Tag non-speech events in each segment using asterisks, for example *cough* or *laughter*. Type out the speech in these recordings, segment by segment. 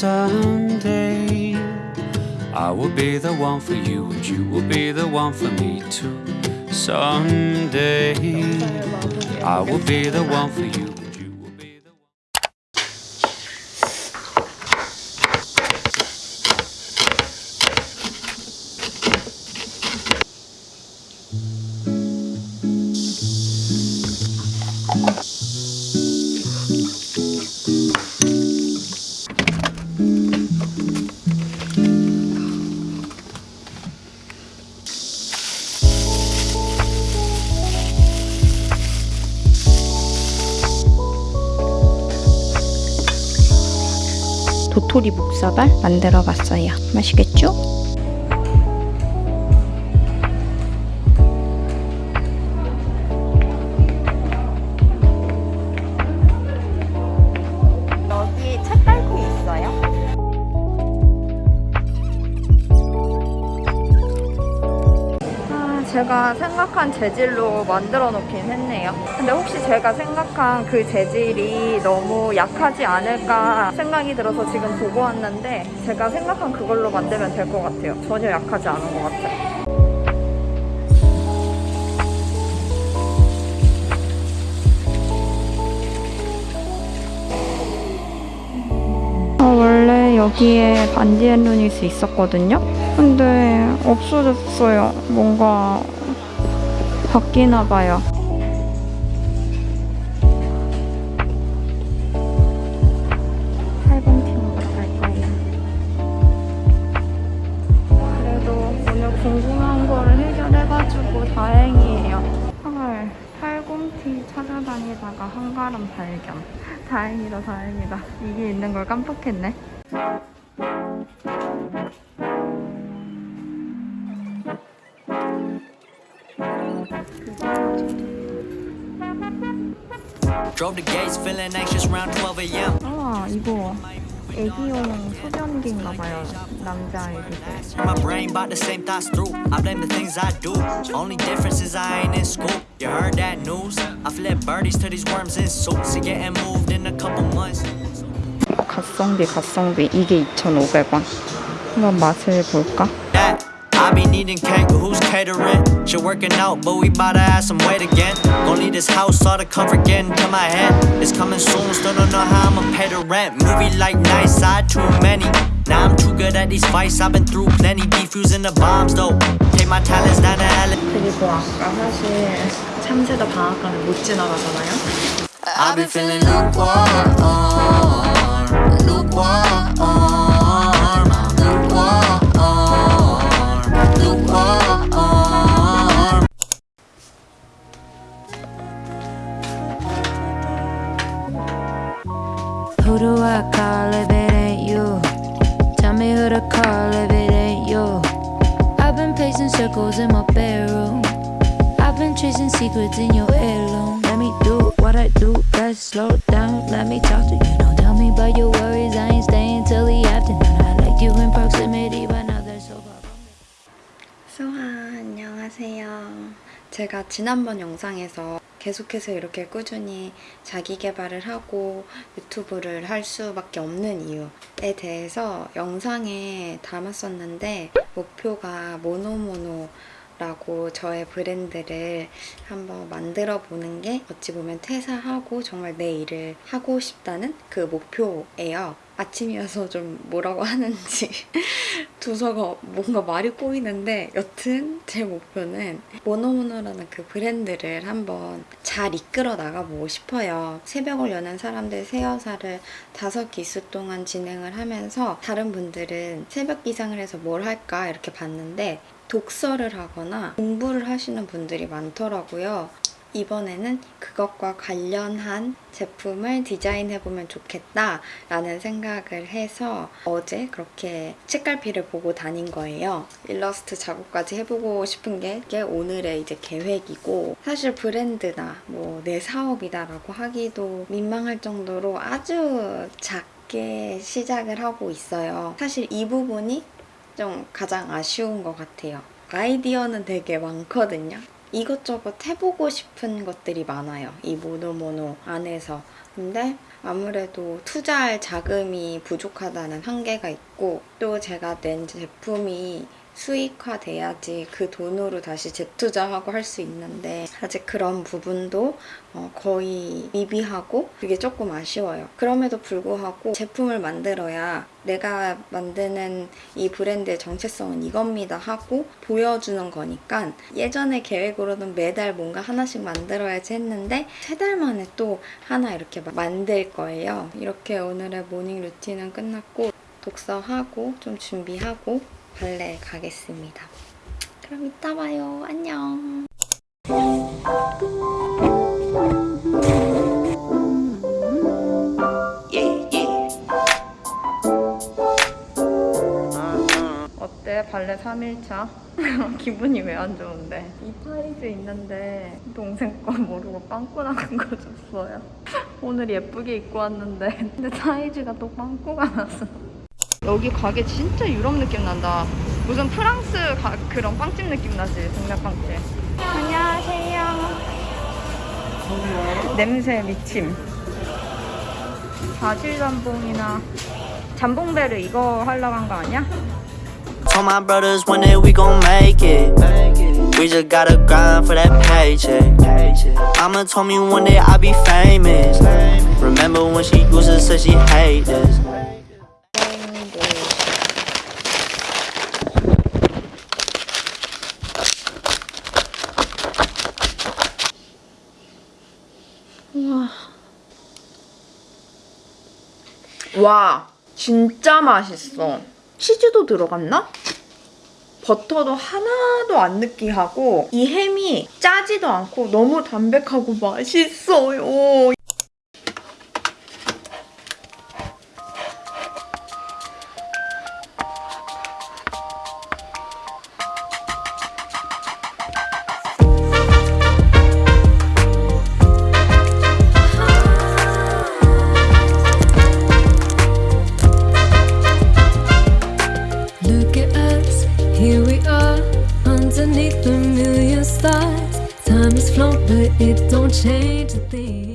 someday I will be the one for you and you will be the one for me too. Someday I will be the one for you and you will be the one. 도 묵사발 만들어 봤어요. 맛있겠죠? 생각한 재질로 만들어 놓긴 했네요. 근데 혹시 제가 생각한 그 재질이 너무 약하지 않을까 생각이 들어서 지금 보고 왔는데 제가 생각한 그걸로 만들면 될 것 같아요. 전혀 약하지 않은 것 같아요. 아, 원래 여기에 반디앤루니스 있었거든요? 근데 없어졌어요. 뭔가 바뀌나 봐요. 팔봉티 먹으러 갈 거예요. 그래도 오늘 궁금한 거를 해결해가지고 다행이에요. 헐, 팔공티 찾아다니다가 한가름 발견. 다행이다, 다행이다. 이게 있는 걸 깜빡했네. Drove the gates, feeling anxious around 12 a.m. 아, 이거 애기용 소변기인가 봐요. 남자 애기들. My brain about the same thoughts through. I blame the things I do. Only difference is I ain't in school. You heard that news? I flip birdies to these worms in suits. And getting moved in a couple months. 갓성비, 갓성비. 이게 2,500원. 한번 맛을 볼까? That I be needing cake, who's catering? Shit working out, but we bout to add some weight again. Gon' leave this house, all the comfort getting to my head. It's coming soon, still don't know how I'ma pay the rent. Movie like nice side, too many. Now I'm too good at these fights, I've been through plenty. Defusing the bombs though. Take my talents down to L. 그리고 아까 사실 참새도 방앗간을 못 지나가잖아요. I've been feeling lukewarm, lukewarm, lukewarm, Tell me about your worries. I ain't staying till the afternoon. I liked you in proximity, but now they're so far. 수아 안녕하세요. 제가 지난번 영상에서 계속해서 이렇게 꾸준히 자기 개발을 하고 유튜브를 할 수밖에 없는 이유에 대해서 영상에 담았었는데 목표가 모노모노 라고 저의 브랜드를 한번 만들어 보는 게 어찌 보면 퇴사하고 정말 내 일을 하고 싶다는 그 목표예요. 아침이어서 좀 뭐라고 하는지 *laughs* 두서가 뭔가 말이 꼬이는데 여튼 제 목표는 모노모노라는 그 브랜드를 한번 잘 이끌어 나가보고 싶어요. 새벽을 여는 사람들 세여사를 다섯 기수 동안 진행을 하면서 다른 분들은 새벽 기상을 해서 뭘 할까 이렇게 봤는데 독서를 하거나 공부를 하시는 분들이 많더라고요. 이번에는 그것과 관련한 제품을 디자인해보면 좋겠다 라는 생각을 해서 어제 그렇게 책갈피를 보고 다닌 거예요. 일러스트 작업까지 해보고 싶은 게 오늘의 이제 계획이고 사실 브랜드나 뭐 내 사업이다 라고 하기도 민망할 정도로 아주 작게 시작을 하고 있어요. 사실 이 부분이 좀 가장 아쉬운 것 같아요. 아이디어는 되게 많거든요. 이것저것 해보고 싶은 것들이 많아요. 이 모노모노 안에서. 근데 아무래도 투자할 자금이 부족하다는 한계가 있고 또 제가 낸 제품이 수익화돼야지 그 돈으로 다시 재투자하고 할 수 있는데 아직 그런 부분도 어, 거의 미비하고 그게 조금 아쉬워요. 그럼에도 불구하고 제품을 만들어야 내가 만드는 이 브랜드의 정체성은 이겁니다 하고 보여주는 거니까 예전에 계획으로는 매달 뭔가 하나씩 만들어야지 했는데 세 달 만에 또 하나 이렇게 막 만들 거예요. 이렇게 오늘의 morning routine은 끝났고 독서하고 좀 준비하고 발레 가겠습니다. 그럼 이따 봐요. 안녕. 어때? 발레 3일차? *laughs* 기분이 왜 안 좋은데? 이 타이즈 있는데 동생 거 모르고 빵꾸 나는 거 줬어요. *laughs* 오늘 예쁘게 입고 왔는데 근데 타이즈가 또 빵꾸가 났어. 여기 가게 진짜 유럽 느낌 난다. 무슨 프랑스 가- 그런 빵집 느낌 나지? 동네 빵집. 안녕하세요. 냄새 미침. 바질 잠봉이나 잠봉베르 이거 하려고 한 거 아니야? Told my brothers one day we gon' make it. We just gotta grind for that paycheck. Mama told me one day I'll be famous. Remember when she used to say she hate this. 와. 진짜 맛있어. 치즈도 들어갔나? 버터도 하나도 안 느끼하고 이 햄이 짜지도 않고 너무 담백하고 맛있어요 Has flown, but it don't change a thing.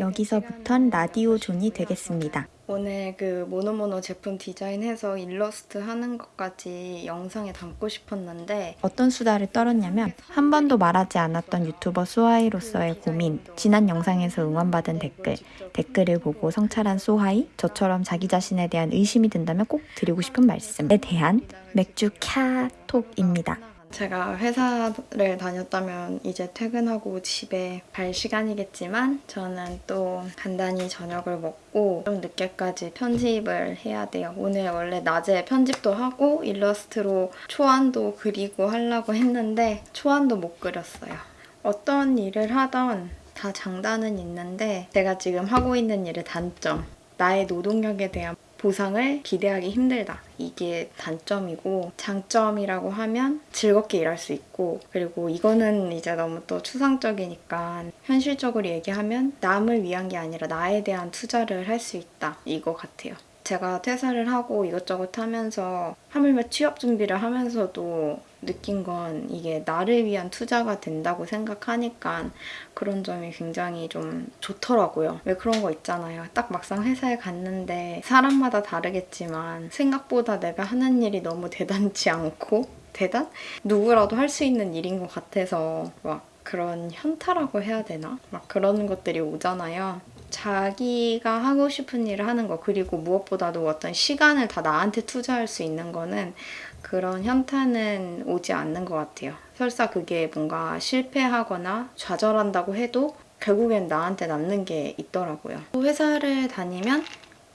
여기서부턴 라디오 존이 되겠습니다. 오늘 그 모노모노 제품 디자인해서 일러스트 하는 것까지 영상에 담고 싶었는데 어떤 수다를 떨었냐면 한 번도 말하지 않았던 유튜버 소하이로서의 고민, 지난 영상에서 응원받은 댓글, 댓글을 보고 성찰한 소하이, 저처럼 자기 자신에 대한 의심이 든다면 꼭 드리고 싶은 말씀에 대한 맥주 캬톡입니다. 제가 회사를 다녔다면 이제 퇴근하고 집에 갈 시간이겠지만 저는 또 간단히 저녁을 먹고 좀 늦게까지 편집을 해야 돼요. 오늘 원래 낮에 편집도 하고 일러스트로 초안도 그리고 하려고 했는데 초안도 못 그렸어요. 어떤 일을 하던 다 장단은 있는데 제가 지금 하고 있는 일의 단점 나의 노동력에 대한 보상을 기대하기 힘들다. 이게 단점이고 장점이라고 하면 즐겁게 일할 수 있고 그리고 이거는 이제 너무 또 추상적이니까 현실적으로 얘기하면 남을 위한 게 아니라 나에 대한 투자를 할 수 있다. 이거 같아요. 제가 퇴사를 하고 이것저것 하면서 하물며 취업 준비를 하면서도 느낀 건 이게 나를 위한 투자가 된다고 생각하니까 그런 점이 굉장히 좀 좋더라고요. 왜 그런 거 있잖아요. 딱 막상 회사에 갔는데 사람마다 다르겠지만 생각보다 내가 하는 일이 너무 대단치 않고 대단? 누구라도 할 수 있는 일인 것 같아서 막 그런 현타라고 해야 되나? 막 그런 것들이 오잖아요. 자기가 하고 싶은 일을 하는 거 그리고 무엇보다도 어떤 시간을 다 나한테 투자할 수 있는 거는 그런 현타는 오지 않는 것 같아요. 설사 그게 뭔가 실패하거나 좌절한다고 해도 결국엔 나한테 남는 게 있더라고요. 회사를 다니면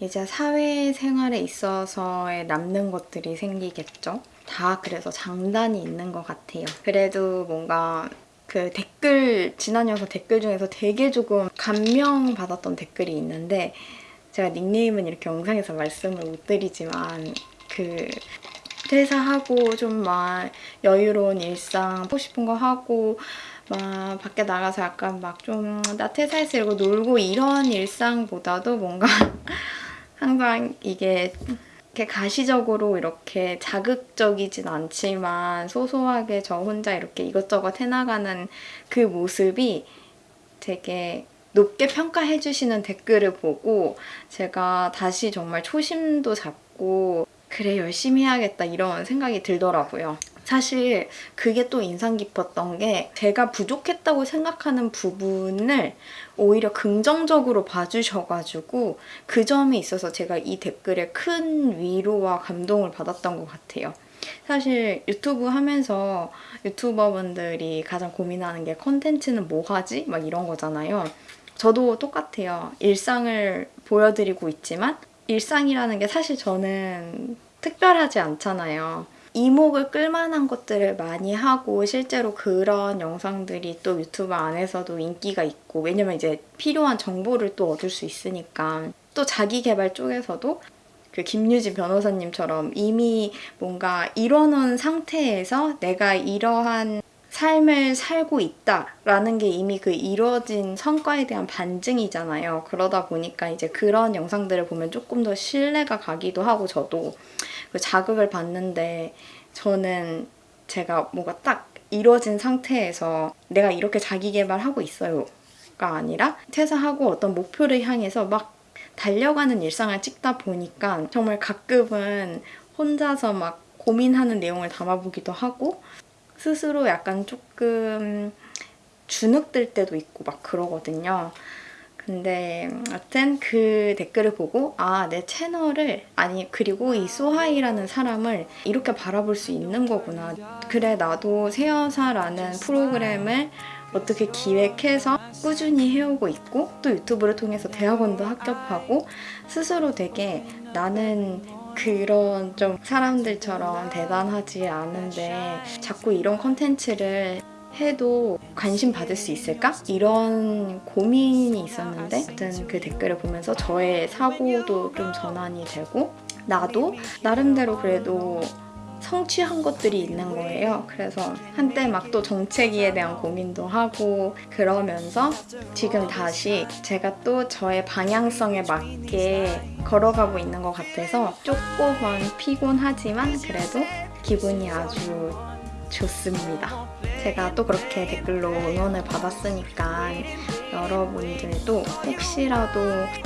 이제 사회생활에 있어서의 남는 것들이 생기겠죠. 다 그래서 장단이 있는 것 같아요. 그래도 뭔가 그 댓글 지난 영상 댓글 중에서 되게 조금 감명 받았던 댓글이 있는데 제가 닉네임은 이렇게 영상에서 말씀을 못 드리지만 그 퇴사하고 좀 막 여유로운 일상 하고 싶은 거 하고 막 밖에 나가서 약간 막 좀 나 퇴사해서 이러고 놀고 이런 일상보다도 뭔가 *laughs* 항상 이게 이렇게 가시적으로 이렇게 자극적이진 않지만 소소하게 저 혼자 이렇게 이것저것 해나가는 그 모습이 되게 높게 평가해 주시는 댓글을 보고 제가 다시 정말 초심도 잡고 그래 열심히 해야겠다 이런 생각이 들더라고요. 사실 그게 또 인상 깊었던 게 제가 부족했다고 생각하는 부분을 오히려 긍정적으로 봐주셔가지고 그 점에 있어서 제가 이 댓글에 큰 위로와 감동을 받았던 것 같아요. 사실 유튜브 하면서 유튜버분들이 가장 고민하는 게 컨텐츠는 뭐 하지? 막 이런 거잖아요. 저도 똑같아요. 일상을 보여드리고 있지만 일상이라는 게 사실 저는 특별하지 않잖아요. 이목을 끌만한 것들을 많이 하고 실제로 그런 영상들이 또 유튜브 안에서도 인기가 있고 왜냐면 이제 필요한 정보를 또 얻을 수 있으니까 또 자기 개발 쪽에서도 그 김유진 변호사님처럼 이미 뭔가 이뤄놓은 상태에서 내가 이러한 삶을 살고 있다라는 게 이미 그 이루어진 성과에 대한 반증이잖아요. 그러다 보니까 이제 그런 영상들을 보면 조금 더 신뢰가 가기도 하고 저도 그 자극을 받는데 저는 제가 뭔가 딱 이루어진 상태에서 내가 이렇게 자기 개발하고 있어요가 아니라 퇴사하고 어떤 목표를 향해서 막 달려가는 일상을 찍다 보니까 정말 가끔은 혼자서 막 고민하는 내용을 담아보기도 하고 스스로 약간 조금 주눅들 때도 있고 막 그러거든요. 근데 하여튼 그 댓글을 보고 아 내 채널을 아니 그리고 이 소하이라는 사람을 이렇게 바라볼 수 있는 거구나. 그래 나도 새여사라는 프로그램을 어떻게 기획해서 꾸준히 해오고 있고 또 유튜브를 통해서 대학원도 합격하고 스스로 되게 나는 그런 좀 사람들처럼 대단하지 않은데 자꾸 이런 컨텐츠를 해도 관심 받을 수 있을까? 이런 고민이 있었는데 어떤 그 댓글을 보면서 저의 사고도 좀 전환이 되고 나도 나름대로 그래도 성취한 것들이 있는 거예요. 그래서 한때 막 또 정체기에 대한 고민도 하고 그러면서 지금 다시 제가 또 저의 방향성에 맞게 걸어가고 있는 것 같아서 조금은 피곤하지만 그래도 기분이 아주 좋습니다. 제가 또 그렇게 댓글로 응원을 받았으니까 여러분들도 혹시라도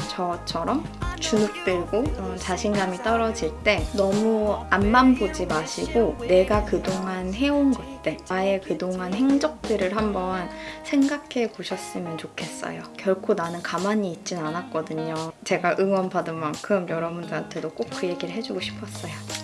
저처럼 주눅 들고 어, 자신감이 떨어질 때 너무 앞만 보지 마시고 내가 그동안 해온 것들 나의 그동안 행적들을 한번 생각해 보셨으면 좋겠어요. 결코 나는 가만히 있진 않았거든요. 제가 응원받은 만큼 여러분들한테도 꼭 그 얘기를 해주고 싶었어요.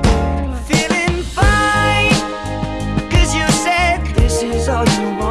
is all you want.